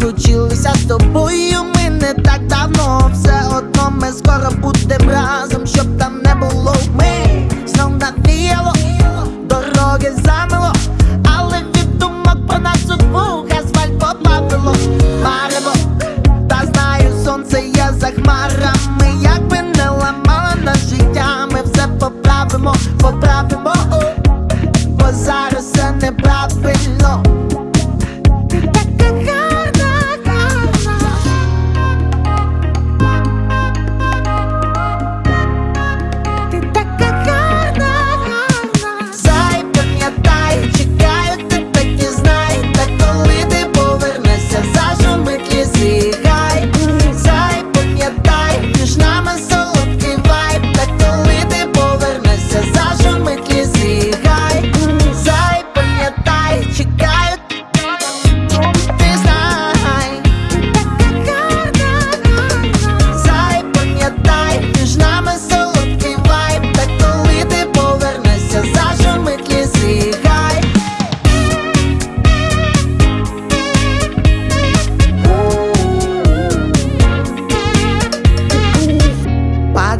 розлучилися з тобою. Ми не так давно, все одно ми скоро будем разом, щоб там не було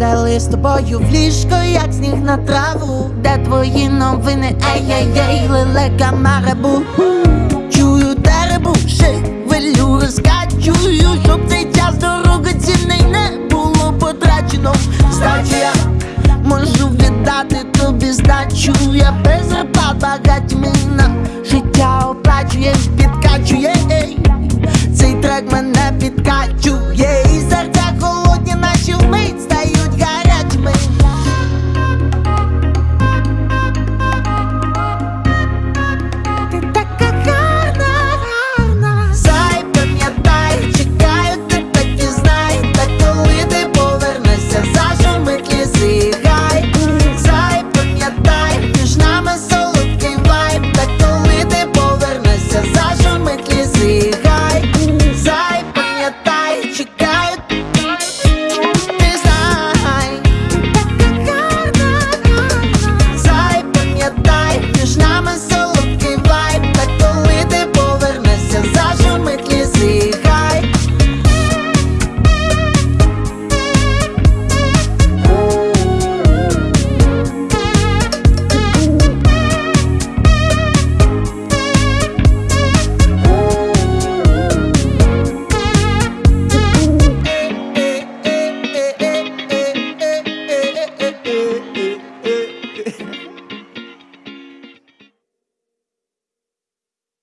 Падали з тобою в ліжко, як сніг на траву, де твої новини, ей-ей-ей, лелека марабу. Чую теребу, шевелю, розкачую, щоб цей час дорогоцінний не було потрачено. Здачі я можу віддати тобі здачу, я без на